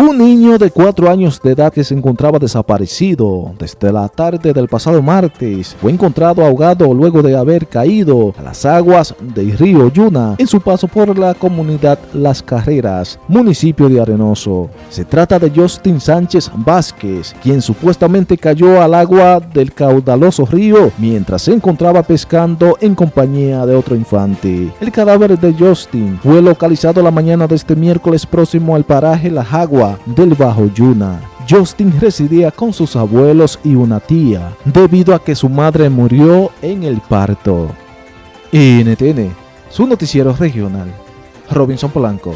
Un niño de 4 años de edad que se encontraba desaparecido desde la tarde del pasado martes fue encontrado ahogado luego de haber caído a las aguas del río Yuna en su paso por la comunidad Las Carreras, municipio de Arenoso. Se trata de Justin Sánchez Vázquez, quien supuestamente cayó al agua del caudaloso río mientras se encontraba pescando en compañía de otro infante. El cadáver de Justin fue localizado la mañana de este miércoles próximo al paraje La Jagua del Bajo Yuna. Justin residía con sus abuelos y una tía, debido a que su madre murió en el parto. NTN, su noticiero regional. Robinson Polanco.